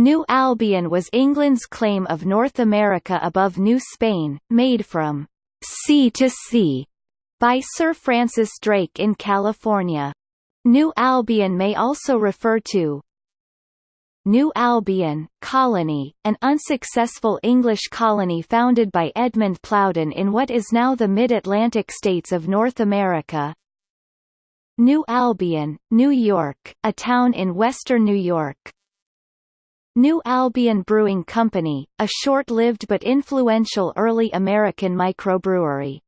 New Albion was England's claim of North America above New Spain, made from sea to sea by Sir Francis Drake in California. New Albion may also refer to New Albion, colony, an unsuccessful English colony founded by Edmund Plowden in what is now the Mid-Atlantic states of North America. New Albion, New York, a town in western New York. New Albion Brewing Company, a short-lived but influential early American microbrewery.